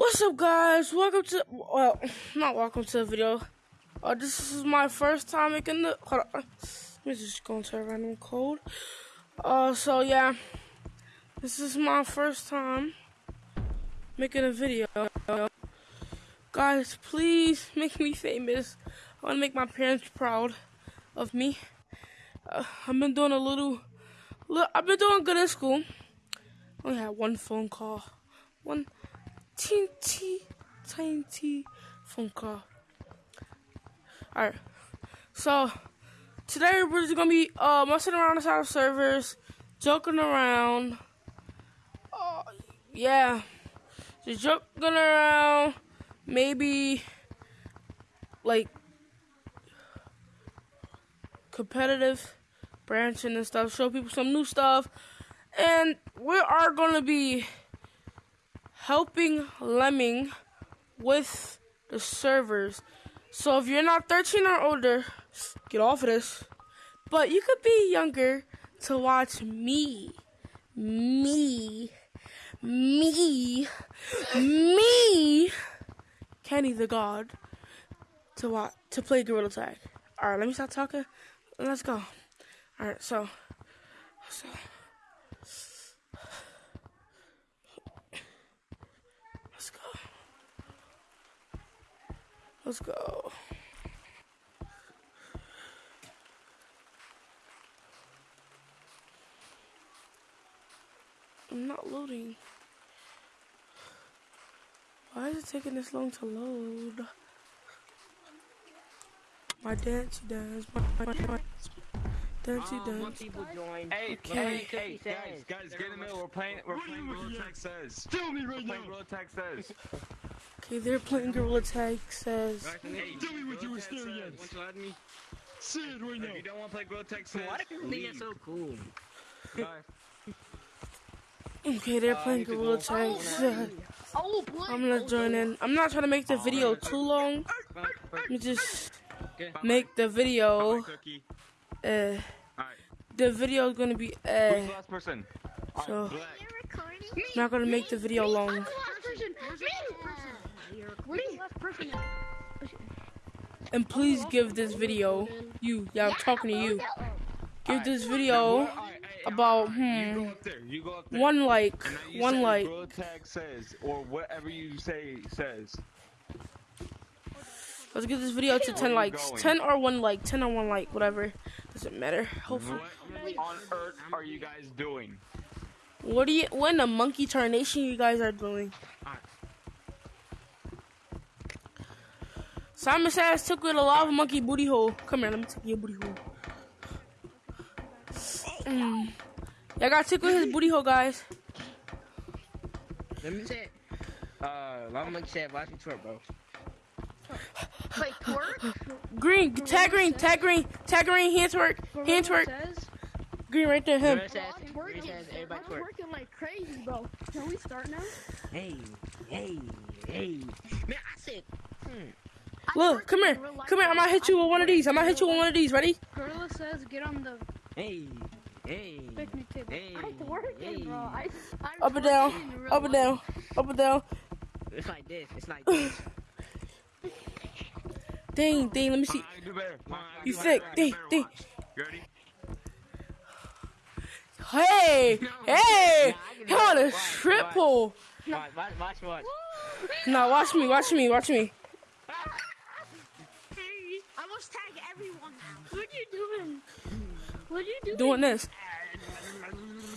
What's up, guys? Welcome to well, not welcome to the video. Uh, this is my first time making the. Hold on, let me just go into a random code. Uh, so yeah, this is my first time making a video. Guys, please make me famous. I want to make my parents proud of me. Uh, I've been doing a little. I've been doing good in school. Only had one phone call. One teeny tiny phone call. Alright. So today we're just gonna be uh messing around inside of servers, joking around. Uh, yeah. Just joking around. Maybe like competitive branching and stuff. Show people some new stuff. And we are gonna be helping Lemming with the servers. So if you're not 13 or older, get off of this. But you could be younger to watch me, me, me, me, Kenny the God, to watch to play Gorilla Tag. All right, let me stop talking. Let's go. All right, so, so. Let's go. I'm not loading. Why is it taking this long to load? My dance dance, my, my, my dancey Um, dance. what people join. Hey, Okay. hey, hey, guys, guys, get in the middle. We're playing. We're playing Gorilla Tag says. Tell me right We're playing now. Gorilla Tag says. Okay, they're playing Gorilla Tag says. Hey, Tell me what you were staring at. Want you add me? Say it right If you don't want to play Gorilla Tag says, Why do people think it's so cool? Okay, they're Uh, playing you can Gorilla. Tag says. Oh, boy. I'm gonna join in. I'm not trying to make the video too long. Bye. Let me just Okay. make the video. Bye, Cookie. Uh, Alright. the video is gonna be Who's uh. the last person? So- Alright, Black. Me. Not gonna make the video long. And please give this video, you, yeah, I'm talking to you. Give this video about, hmm, one like, one like. Says, or whatever you say says. Let's get this video to 10 likes. 10 or 1 like, 10 or 1 like, whatever. Doesn't matter. Hopefully. What on earth are you guys doing? What do you, what in the monkey tarnation you guys are doing? Alright. Simon says took with a lava monkey booty hole. Come here, let me take your booty hole. Mm. Y'all got took with his booty hole, guys. Let me say. Uh, Lava Monkey said, watch me twerk, bro. Wait, twerk? Green, tag green, tag green, tag green, hands work, hands work. Says, Green right there, him. Gorilla says, I'm Gorilla twerking. says, everybody I'm twerk. twerking like crazy, bro. Can we start now? Hey, hey, hey. Man, I said, hmm. I Look, come here, come here. I'm gonna hit you with one of these. I'm gonna hit you with one of these. Ready? Gorilla says get on the Hey, hey. picnic table. Hey, I'm twerking, hey. bro. I, I'm Up and down, up and down, up and down. It's like this, it's like this. Dang, dang. Let me see. I do better. Come on, You do sick. better. I Ding, ding. You ready? Hey, hey. I can on a watch, watch. triple. Watch, watch, watch, watch. No, watch me, watch me, watch me. I tag everyone. What are you doing? What are you doing? Doing this.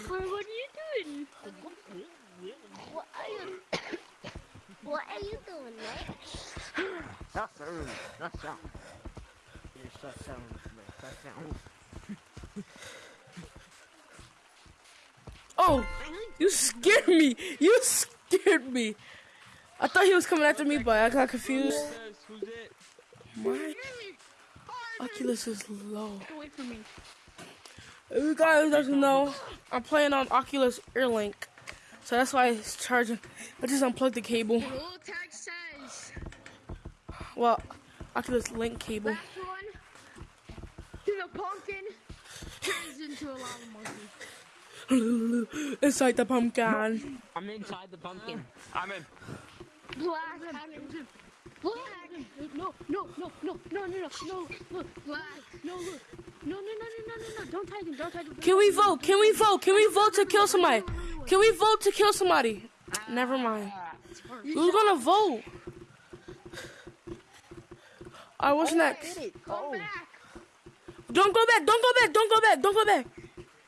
What are you doing? What are you? what are you doing, man? That's early. That's sound. Yes, that sound. That sound. Oh, you scared me. You scared me. I thought he was coming after me, but I got confused. Says, who's it? My Oculus is low. Away from me. If you guys doesn't know, I'm playing on Oculus Airlink. So that's why it's charging. I just unplugged the cable. Roll tag says. Well, Oculus Link cable. Last one. To the pumpkin. Turns into a lava monkey. Inside the pumpkin. I'm inside the pumpkin. I'm in. Black. Black. No, no, no, no, no, no, no, no, look, black. No, look. No, no, no, no, no, no, no. Don't tag him, don't tag him. Can we vote? Can we vote? Can we vote to kill somebody? Can we vote to kill somebody? Never mind. Who's gonna vote? Alright, what's next? Go back. Don't go back, don't go back, don't go back, don't go back.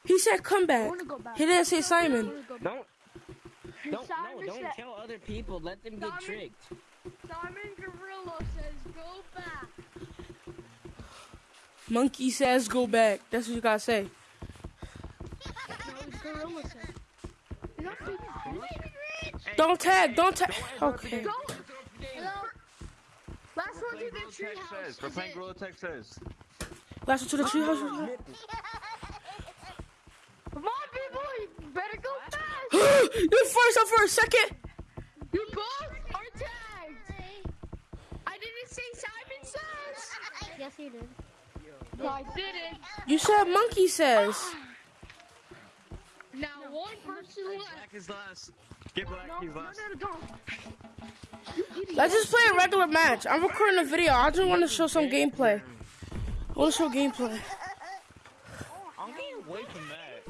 He said come back. want to go back. He didn't say Simon. wanna go back. Don't, don't, Simon no, don't said- tell other people. Let them get Simon- tricked. Simon Gorilla says go back. Monkey says go back. That's what you gotta say. No, Gorilla says. Is Don't tag, don't tag. Okay. Go. Hello. Last one to the Gorilla tree house. We're playing Gorilla Tag says. Last one to the treehouse. Oh. Come on, people. You better go fast. you first up for a second. You both are tagged. I didn't say Simon says. Yes, you did. No, I didn't. You said monkey says. Now one person left. Black is last. Get Black, No, he's last. no, don't. You idiot. Let's just play a regular match. I'm recording a video. I just want to show some gameplay. I want to show gameplay. I'm getting away from that.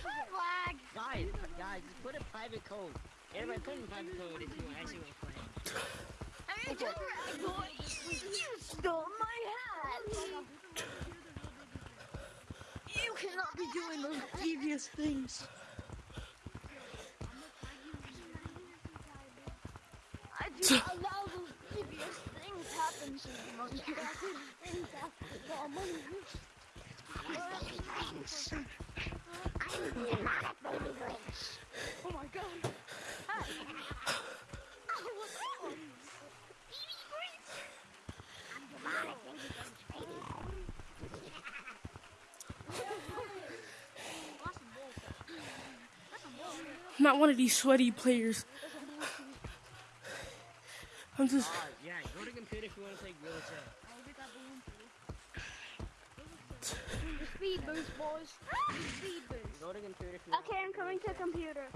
Flag. Guys, guys, just put a private code. Everybody put in private code if you actually want to play. You stole my hat. You cannot be doing those devious things. I do not allow those devious things happen to you, monkey. Things happen to all money. Oh not one of these sweaty players. I'm just. Alright, yeah, go to computer if you want to play Gorilla Tag. Speed boost, boys. Speed boost. Go to computer if you want Okay, I'm coming to computer.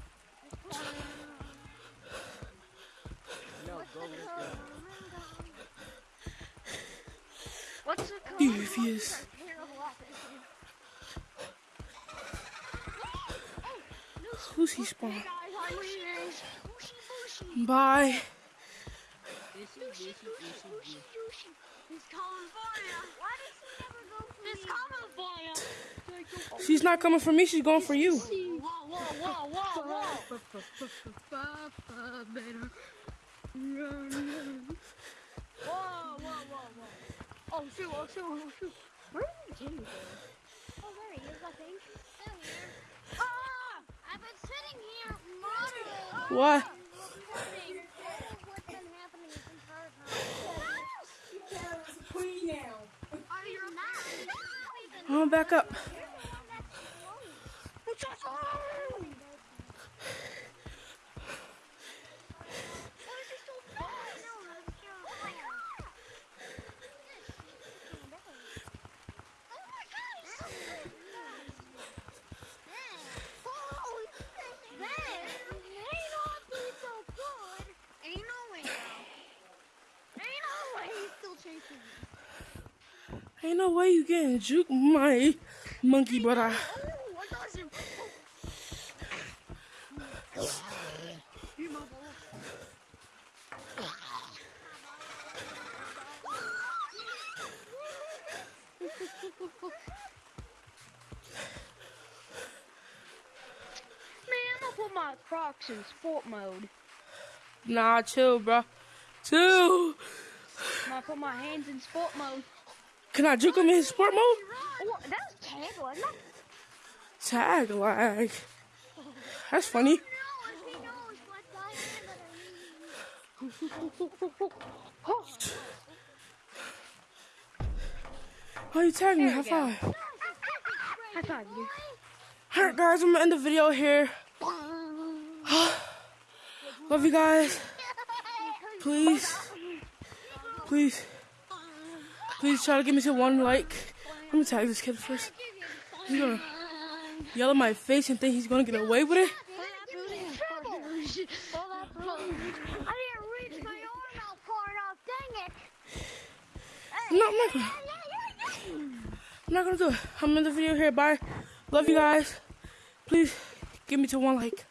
No, go with the... What's the code? Devious. Who's he spawn? Guys, I'm leaving. Bushy, bushy, Bye. Issue, issue, issue, issue. He's coming for you. Why does he never go for He's coming for you. She's not coming for me. She's going for you. Oh shoot, oh shoot, oh shoot. Where did Jimmy go? Oh, there he is, I think. I've been sitting here monitoring. What? What's been happening Ain't no way you getting juke my monkey brother. Man, I'm gonna put my Crocs in sport mode. Nah, chill, bro. Chill. I'm put my hands in sport mode. Can I juke him in sport mode? Oh, that's tag, wasn't it? Tag lag. That's funny. Oh, you tagging me. High five. High five, you. Alright, guys, I'm gonna end the video here. Love you guys. Please, Please. Please try to give me some one like. I'm gonna tag this kid first. He's gonna yell at my face and think he's gonna get away with it. No, I'm not gonna. I'm not gonna do it. I'm in the video here. Bye. Love you guys. Please give me to one like.